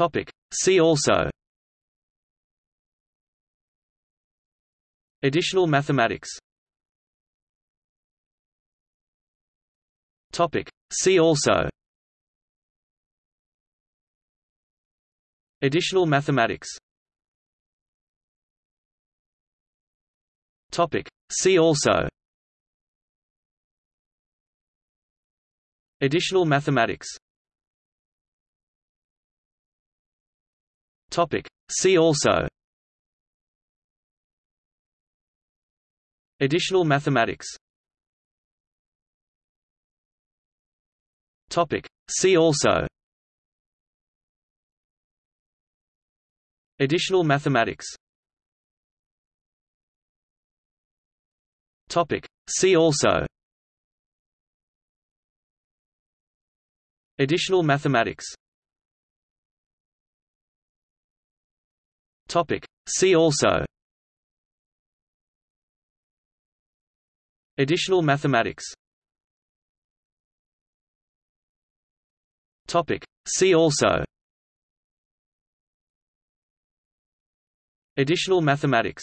Topic. See also Additional mathematics Topic. See also Additional mathematics Topic. See also Additional mathematics Topic. See also Additional mathematics Topic. See also Additional mathematics Topic. See also Additional mathematics Topic. See also Additional mathematics Topic. See also Additional mathematics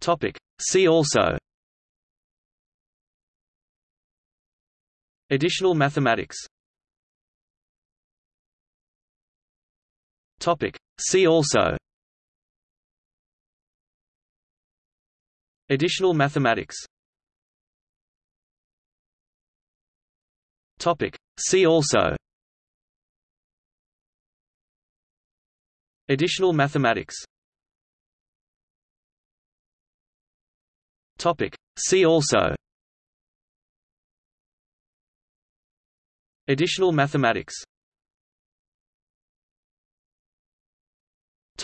Topic. See also Additional mathematics Topic. See also Additional mathematics Topic. See also Additional mathematics Topic. See also Additional mathematics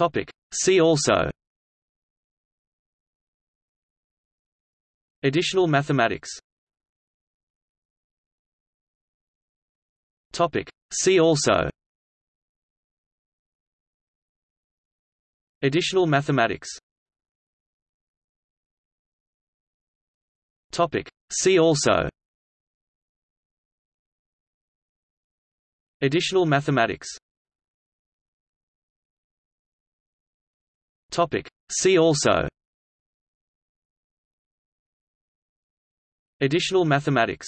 Topic. See also Additional mathematics Topic. See also Additional mathematics Topic. See also Additional mathematics Topic. See also Additional mathematics